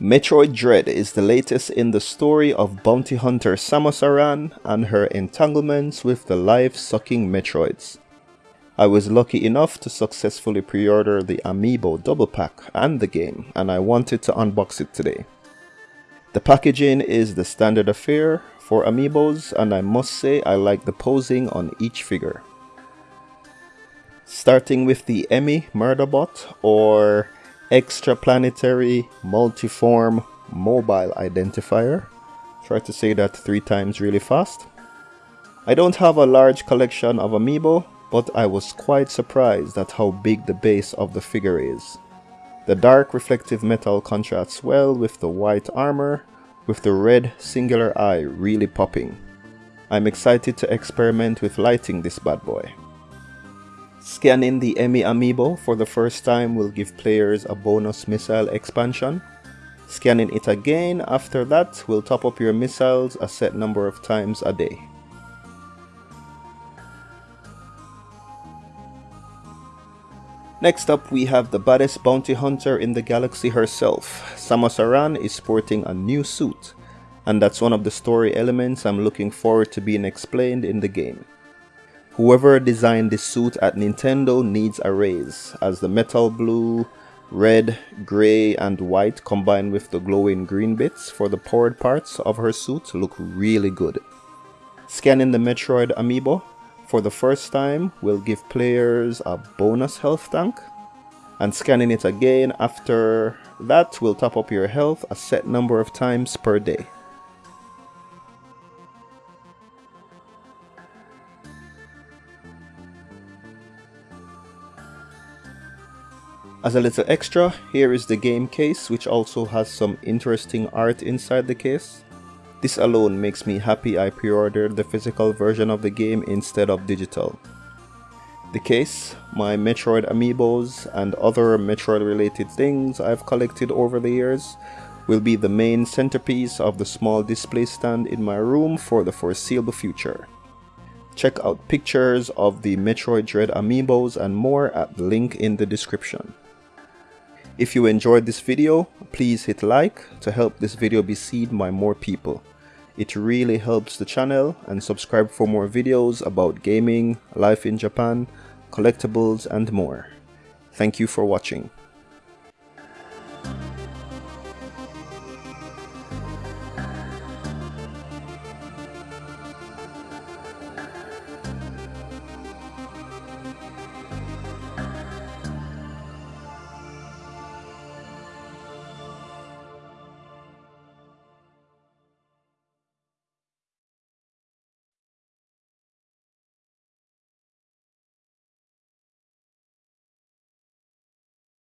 Metroid Dread is the latest in the story of bounty hunter Samus Aran and her entanglements with the life-sucking Metroids. I was lucky enough to successfully pre-order the Amiibo double pack and the game and I wanted to unbox it today. The packaging is the standard affair for Amiibos and I must say I like the posing on each figure. Starting with the E.M.M.I. Murderbot or Extraplanetary Multiform Mobile Identifier. Try to say that three times really fast. I don't have a large collection of Amiibo, but I was quite surprised at how big the base of the figure is. The dark reflective metal contrasts well with the white armor, with the red singular eye really popping. I'm excited to experiment with lighting this bad boy. Scanning the E.M.M.I. amiibo for the first time will give players a bonus missile expansion. Scanning it again after that will top up your missiles a set number of times a day. Next up we have the baddest bounty hunter in the galaxy herself. Samus Aran is sporting a new suit and that's one of the story elements I'm looking forward to being explained in the game. Whoever designed this suit at Nintendo needs a raise, as the metal blue, red, grey and white combined with the glowing green bits for the powered parts of her suit look really good. Scanning the Metroid amiibo for the first time will give players a bonus health tank and scanning it again after that will top up your health a set number of times per day. As a little extra, here is the game case which also has some interesting art inside the case. This alone makes me happy I pre-ordered the physical version of the game instead of digital. The case, my Metroid amiibos and other Metroid related things I've collected over the years will be the main centerpiece of the small display stand in my room for the foreseeable future. Check out pictures of the Metroid Dread amiibos and more at the link in the description. If you enjoyed this video, please hit like to help this video be seen by more people. It really helps the channel and subscribe for more videos about gaming, life in Japan, collectibles and more. Thank you for watching.